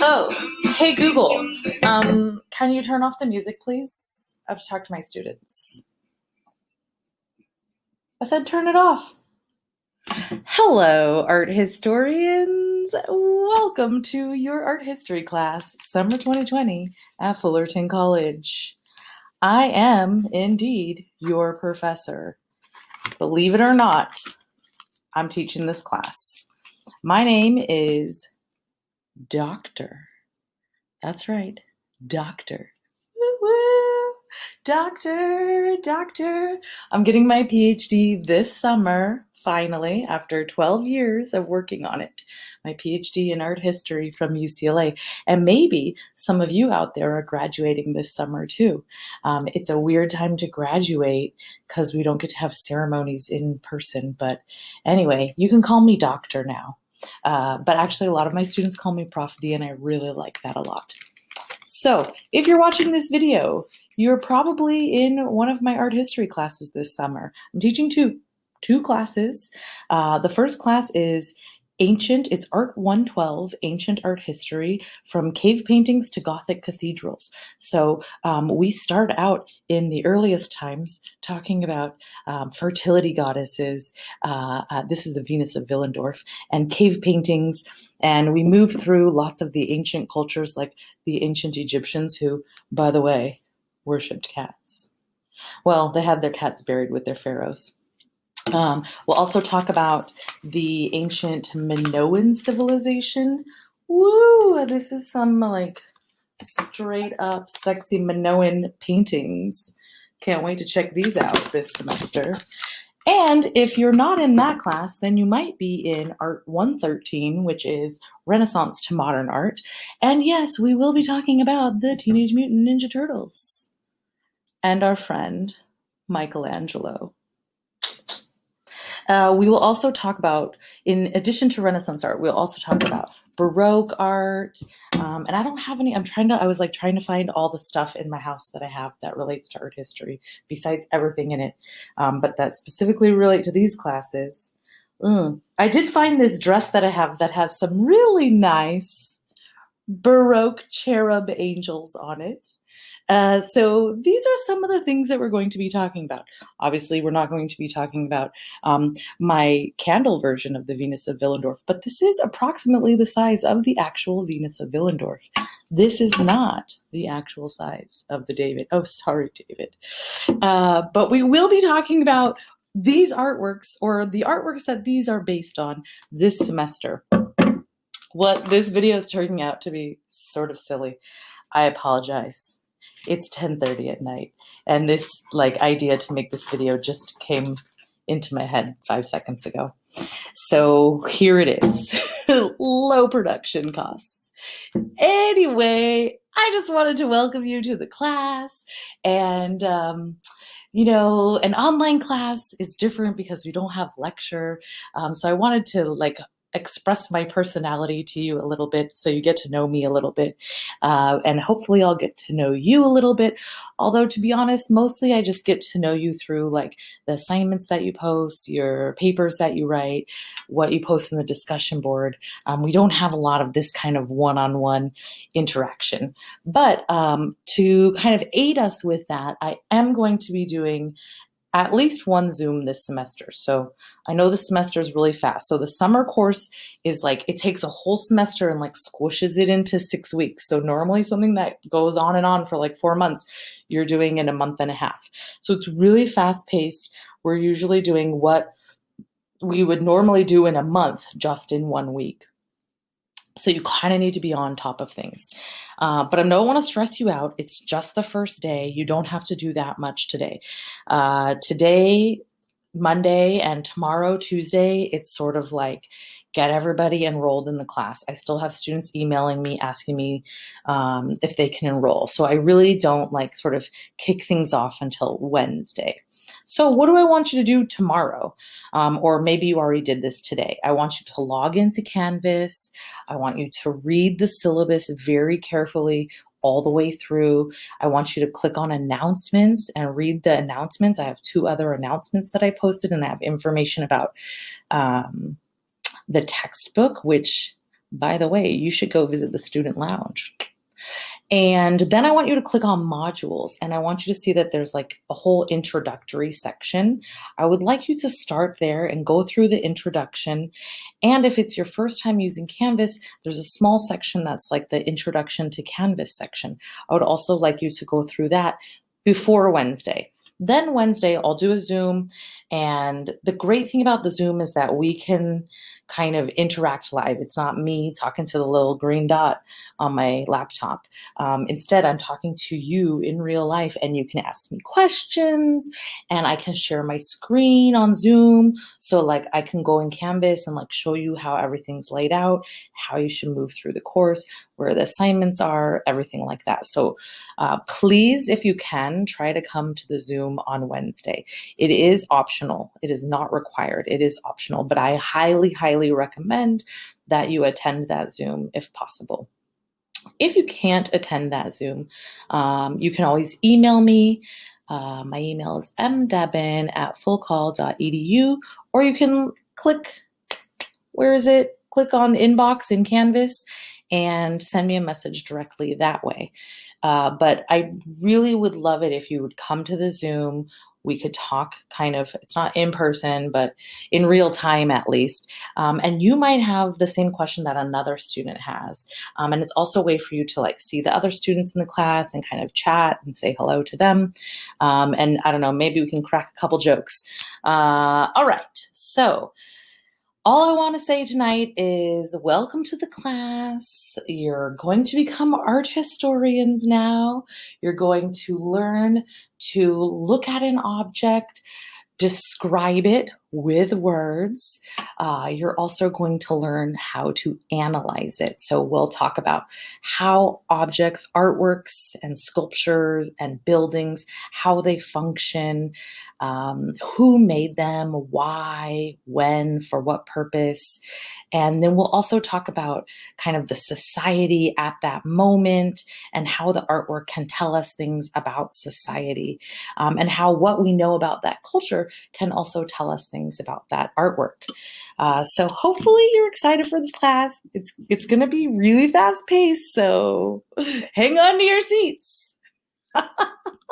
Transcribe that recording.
Oh, hey Google, um, can you turn off the music, please? I have to talk to my students. I said turn it off. Hello, art historians. Welcome to your art history class, summer 2020 at Fullerton College. I am indeed your professor. Believe it or not, I'm teaching this class. My name is Doctor. That's right, Doctor. Woo woo! Doctor, doctor. I'm getting my PhD this summer, finally, after 12 years of working on it. My PhD in art history from UCLA. And maybe some of you out there are graduating this summer too. Um, it's a weird time to graduate because we don't get to have ceremonies in person. But anyway, you can call me doctor now. Uh, but actually, a lot of my students call me Prof D, and I really like that a lot. So, if you're watching this video, you're probably in one of my art history classes this summer. I'm teaching two two classes. Uh, the first class is ancient it's art 112 ancient art history from cave paintings to gothic cathedrals. So um, we start out in the earliest times talking about um, fertility goddesses. Uh, uh, this is the venus of willendorf and cave paintings. And we move through lots of the ancient cultures like the ancient egyptians who by the way worshipped cats. Well they had their cats buried with their pharaohs um, we'll also talk about the ancient Minoan civilization. Woo! This is some like straight up sexy Minoan paintings. Can't wait to check these out this semester. And if you're not in that class, then you might be in Art 113, which is Renaissance to Modern Art. And yes, we will be talking about the Teenage Mutant Ninja Turtles and our friend Michelangelo. Uh, we will also talk about, in addition to Renaissance art, we'll also talk about Baroque art. Um, and I don't have any, I'm trying to, I was like trying to find all the stuff in my house that I have that relates to art history, besides everything in it, um, but that specifically relate to these classes. Mm. I did find this dress that I have that has some really nice Baroque cherub angels on it. Uh, so these are some of the things that we're going to be talking about. Obviously, we're not going to be talking about um, my candle version of the Venus of Willendorf, but this is approximately the size of the actual Venus of Willendorf. This is not the actual size of the David. Oh, sorry, David. Uh, but we will be talking about these artworks or the artworks that these are based on this semester. What this video is turning out to be sort of silly. I apologize it's 10:30 at night and this like idea to make this video just came into my head 5 seconds ago. So here it is. Low production costs. Anyway, I just wanted to welcome you to the class and um, you know, an online class is different because we don't have lecture. Um, so I wanted to like express my personality to you a little bit so you get to know me a little bit. Uh, and hopefully I'll get to know you a little bit. Although, to be honest, mostly I just get to know you through like the assignments that you post, your papers that you write, what you post in the discussion board. Um, we don't have a lot of this kind of one on one interaction. But um, to kind of aid us with that, I am going to be doing at least one Zoom this semester. So I know the semester is really fast. So the summer course is like, it takes a whole semester and like squishes it into six weeks. So normally something that goes on and on for like four months, you're doing in a month and a half. So it's really fast paced. We're usually doing what we would normally do in a month just in one week. So you kind of need to be on top of things. Uh, but I don't want to stress you out. It's just the first day. You don't have to do that much today. Uh, today, Monday, and tomorrow, Tuesday, it's sort of like get everybody enrolled in the class. I still have students emailing me asking me um, if they can enroll. So I really don't like sort of kick things off until Wednesday. So what do I want you to do tomorrow? Um, or maybe you already did this today. I want you to log into Canvas. I want you to read the syllabus very carefully all the way through. I want you to click on announcements and read the announcements. I have two other announcements that I posted, and I have information about um, the textbook, which, by the way, you should go visit the student lounge. And then I want you to click on modules and I want you to see that there's like a whole introductory section. I would like you to start there and go through the introduction. And if it's your first time using Canvas, there's a small section that's like the introduction to Canvas section. I would also like you to go through that before Wednesday. Then Wednesday, I'll do a Zoom. And the great thing about the Zoom is that we can kind of interact live. It's not me talking to the little green dot on my laptop. Um, instead, I'm talking to you in real life, and you can ask me questions, and I can share my screen on Zoom. So, like, I can go in Canvas and like show you how everything's laid out, how you should move through the course, where the assignments are, everything like that. So, uh, please, if you can, try to come to the Zoom on Wednesday. It is optional. It is not required. It is optional, but I highly, highly recommend that you attend that Zoom if possible. If you can't attend that Zoom, um, you can always email me. Uh, my email is mdebin at fullcoll.edu, or you can click, where is it? Click on the inbox in Canvas and send me a message directly that way. Uh, but I really would love it if you would come to the Zoom we could talk kind of it's not in person but in real time at least. Um, and you might have the same question that another student has. Um, and it's also a way for you to like see the other students in the class and kind of chat and say hello to them. Um, and i don't know maybe we can crack a couple jokes. Uh, all right. So all I want to say tonight is welcome to the class. You're going to become art historians now. You're going to learn to look at an object, describe it with words. Uh, you're also going to learn how to analyze it. So we'll talk about how objects, artworks, and sculptures and buildings, how they function, um, who made them, why, when, for what purpose. And then we'll also talk about kind of the society at that moment and how the artwork can tell us things about society um, and how what we know about that culture can also tell us things about that artwork. Uh, so hopefully you're excited for this class. It's, it's going to be really fast paced. So hang on to your seats.